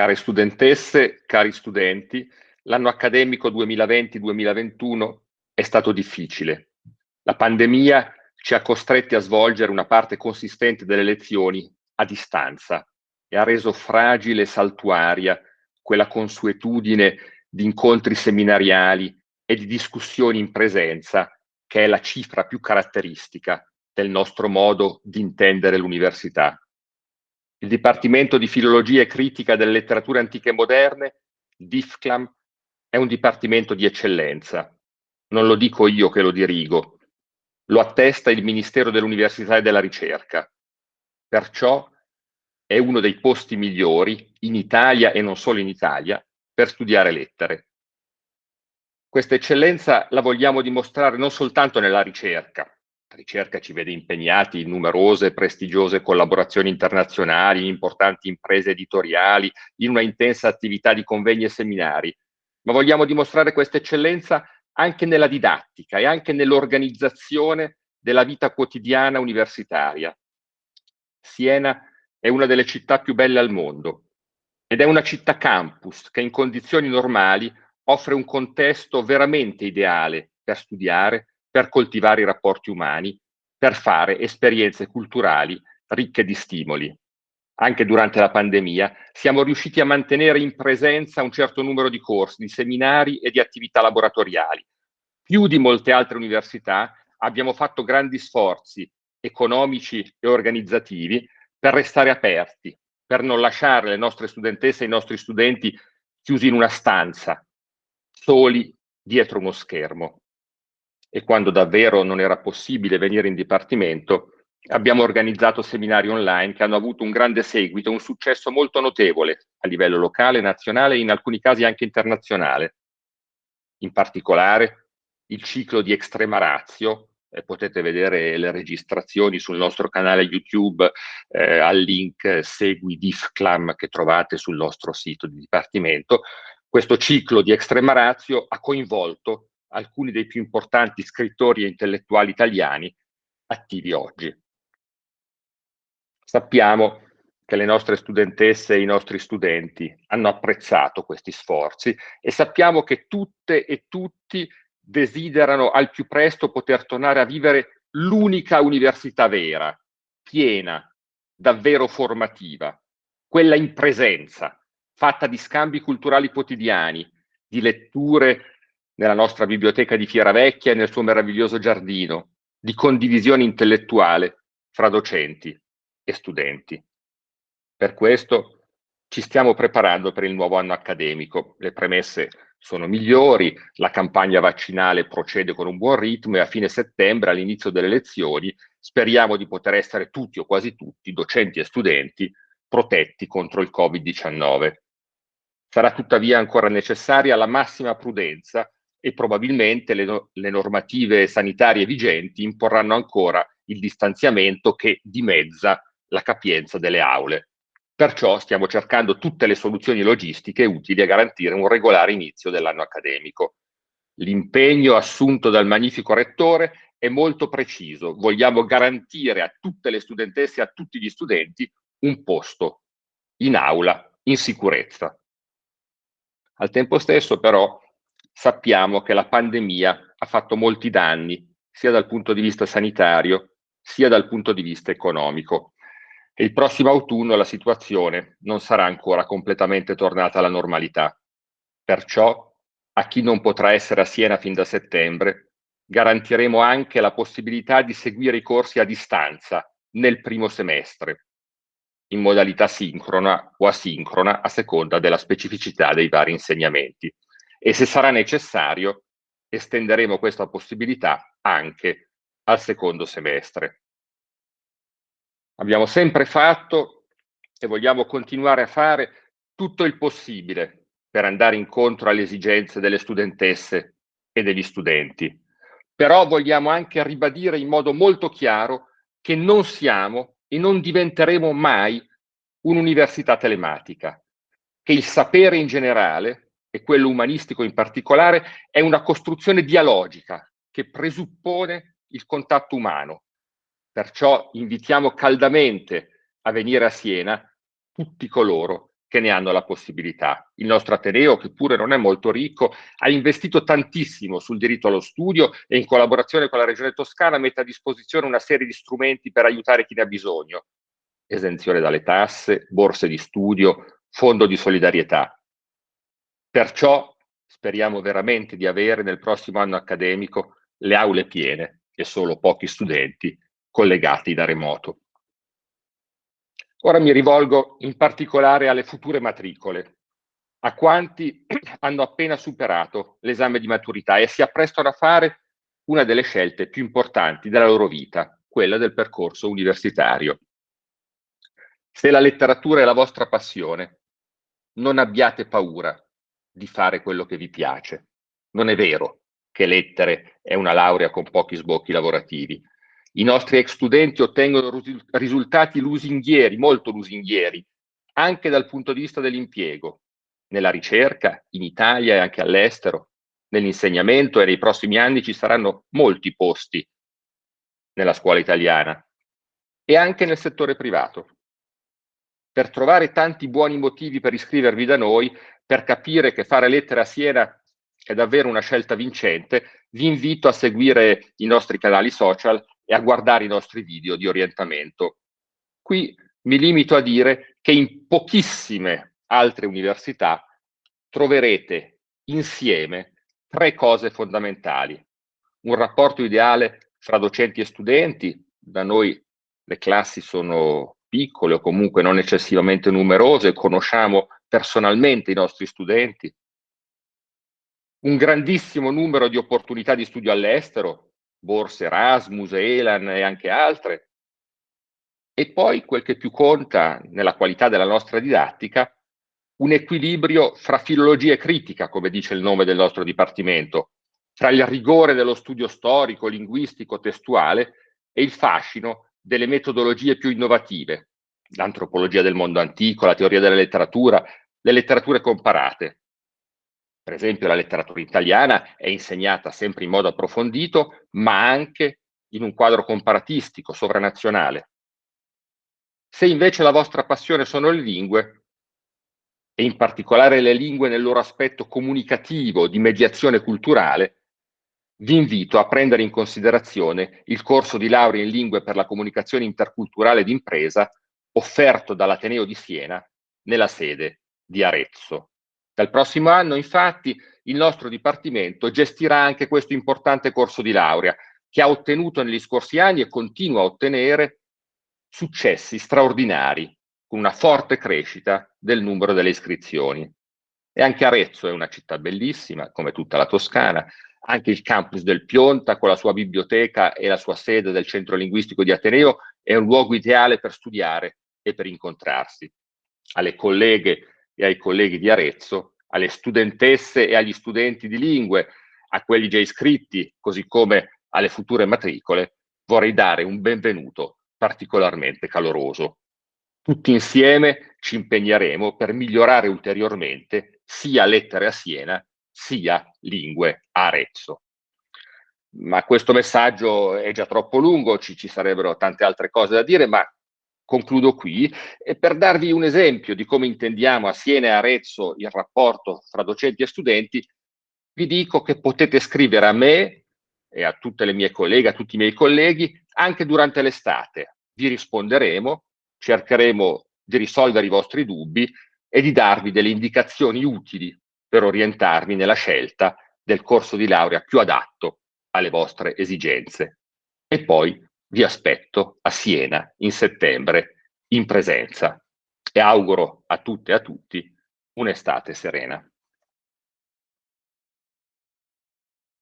Care studentesse, cari studenti, l'anno accademico 2020-2021 è stato difficile. La pandemia ci ha costretti a svolgere una parte consistente delle lezioni a distanza e ha reso fragile e saltuaria quella consuetudine di incontri seminariali e di discussioni in presenza che è la cifra più caratteristica del nostro modo di intendere l'università. Il Dipartimento di Filologia e Critica delle Letterature Antiche e Moderne, DIFCLAM, è un dipartimento di eccellenza. Non lo dico io che lo dirigo, lo attesta il Ministero dell'Università e della Ricerca. Perciò è uno dei posti migliori in Italia e non solo in Italia per studiare lettere. Questa eccellenza la vogliamo dimostrare non soltanto nella ricerca, ricerca ci vede impegnati in numerose e prestigiose collaborazioni internazionali, in importanti imprese editoriali, in una intensa attività di convegni e seminari, ma vogliamo dimostrare questa eccellenza anche nella didattica e anche nell'organizzazione della vita quotidiana universitaria. Siena è una delle città più belle al mondo ed è una città campus che in condizioni normali offre un contesto veramente ideale per studiare, per coltivare i rapporti umani, per fare esperienze culturali ricche di stimoli. Anche durante la pandemia siamo riusciti a mantenere in presenza un certo numero di corsi, di seminari e di attività laboratoriali. Più di molte altre università abbiamo fatto grandi sforzi economici e organizzativi per restare aperti, per non lasciare le nostre studentesse e i nostri studenti chiusi in una stanza, soli dietro uno schermo e quando davvero non era possibile venire in dipartimento, abbiamo organizzato seminari online che hanno avuto un grande seguito, un successo molto notevole a livello locale, nazionale e in alcuni casi anche internazionale. In particolare il ciclo di Extrema Razio, eh, potete vedere le registrazioni sul nostro canale YouTube eh, al link Segui DIFCLAM che trovate sul nostro sito di dipartimento. Questo ciclo di Extrema Razio ha coinvolto alcuni dei più importanti scrittori e intellettuali italiani attivi oggi. Sappiamo che le nostre studentesse e i nostri studenti hanno apprezzato questi sforzi e sappiamo che tutte e tutti desiderano al più presto poter tornare a vivere l'unica università vera, piena, davvero formativa, quella in presenza, fatta di scambi culturali quotidiani, di letture nella nostra biblioteca di Fiera Vecchia e nel suo meraviglioso giardino, di condivisione intellettuale fra docenti e studenti. Per questo ci stiamo preparando per il nuovo anno accademico. Le premesse sono migliori, la campagna vaccinale procede con un buon ritmo e a fine settembre, all'inizio delle lezioni, speriamo di poter essere tutti o quasi tutti, docenti e studenti, protetti contro il Covid-19. Sarà tuttavia ancora necessaria la massima prudenza e probabilmente le, le normative sanitarie vigenti imporranno ancora il distanziamento che dimezza la capienza delle aule. Perciò stiamo cercando tutte le soluzioni logistiche utili a garantire un regolare inizio dell'anno accademico. L'impegno assunto dal magnifico rettore è molto preciso. Vogliamo garantire a tutte le studentesse e a tutti gli studenti un posto in aula in sicurezza. Al tempo stesso però sappiamo che la pandemia ha fatto molti danni, sia dal punto di vista sanitario, sia dal punto di vista economico. E il prossimo autunno la situazione non sarà ancora completamente tornata alla normalità. Perciò, a chi non potrà essere a Siena fin da settembre, garantiremo anche la possibilità di seguire i corsi a distanza nel primo semestre, in modalità sincrona o asincrona a seconda della specificità dei vari insegnamenti e se sarà necessario estenderemo questa possibilità anche al secondo semestre. Abbiamo sempre fatto e vogliamo continuare a fare tutto il possibile per andare incontro alle esigenze delle studentesse e degli studenti. Però vogliamo anche ribadire in modo molto chiaro che non siamo e non diventeremo mai un'università telematica, che il sapere in generale e quello umanistico in particolare, è una costruzione dialogica che presuppone il contatto umano. Perciò invitiamo caldamente a venire a Siena tutti coloro che ne hanno la possibilità. Il nostro Ateneo, che pure non è molto ricco, ha investito tantissimo sul diritto allo studio e in collaborazione con la Regione Toscana mette a disposizione una serie di strumenti per aiutare chi ne ha bisogno. Esenzione dalle tasse, borse di studio, fondo di solidarietà. Perciò speriamo veramente di avere nel prossimo anno accademico le aule piene e solo pochi studenti collegati da remoto. Ora mi rivolgo in particolare alle future matricole, a quanti hanno appena superato l'esame di maturità e si apprestano a fare una delle scelte più importanti della loro vita, quella del percorso universitario. Se la letteratura è la vostra passione, non abbiate paura di fare quello che vi piace. Non è vero che lettere è una laurea con pochi sbocchi lavorativi. I nostri ex studenti ottengono risultati lusinghieri, molto lusinghieri, anche dal punto di vista dell'impiego, nella ricerca, in Italia e anche all'estero, nell'insegnamento e nei prossimi anni ci saranno molti posti nella scuola italiana e anche nel settore privato. Per trovare tanti buoni motivi per iscrivervi da noi, per capire che fare lettere a Siena è davvero una scelta vincente, vi invito a seguire i nostri canali social e a guardare i nostri video di orientamento. Qui mi limito a dire che in pochissime altre università troverete insieme tre cose fondamentali. Un rapporto ideale fra docenti e studenti, da noi le classi sono piccole o comunque non eccessivamente numerose, conosciamo personalmente i nostri studenti, un grandissimo numero di opportunità di studio all'estero, borse Erasmus, Elan e anche altre. E poi quel che più conta nella qualità della nostra didattica, un equilibrio fra filologia e critica, come dice il nome del nostro dipartimento, tra il rigore dello studio storico, linguistico, testuale e il fascino delle metodologie più innovative, l'antropologia del mondo antico, la teoria della letteratura, le letterature comparate, per esempio la letteratura italiana è insegnata sempre in modo approfondito, ma anche in un quadro comparatistico, sovranazionale. Se invece la vostra passione sono le lingue, e in particolare le lingue nel loro aspetto comunicativo, di mediazione culturale, vi invito a prendere in considerazione il corso di laurea in lingue per la comunicazione interculturale d'impresa offerto dall'Ateneo di Siena nella sede di Arezzo. Dal prossimo anno, infatti, il nostro Dipartimento gestirà anche questo importante corso di laurea, che ha ottenuto negli scorsi anni e continua a ottenere successi straordinari, con una forte crescita del numero delle iscrizioni. E anche Arezzo è una città bellissima, come tutta la Toscana, anche il campus del Pionta, con la sua biblioteca e la sua sede del centro linguistico di Ateneo, è un luogo ideale per studiare e per incontrarsi. Alle colleghe e ai colleghi di Arezzo, alle studentesse e agli studenti di lingue, a quelli già iscritti, così come alle future matricole, vorrei dare un benvenuto particolarmente caloroso. Tutti insieme ci impegneremo per migliorare ulteriormente sia lettere a Siena, sia lingue a Arezzo. Ma questo messaggio è già troppo lungo, ci, ci sarebbero tante altre cose da dire, ma concludo qui, e per darvi un esempio di come intendiamo a Siena e Arezzo il rapporto fra docenti e studenti, vi dico che potete scrivere a me e a tutte le mie colleghe, a tutti i miei colleghi, anche durante l'estate. Vi risponderemo, cercheremo di risolvere i vostri dubbi e di darvi delle indicazioni utili per orientarvi nella scelta del corso di laurea più adatto alle vostre esigenze. E poi vi aspetto a Siena in settembre in presenza e auguro a tutte e a tutti un'estate serena.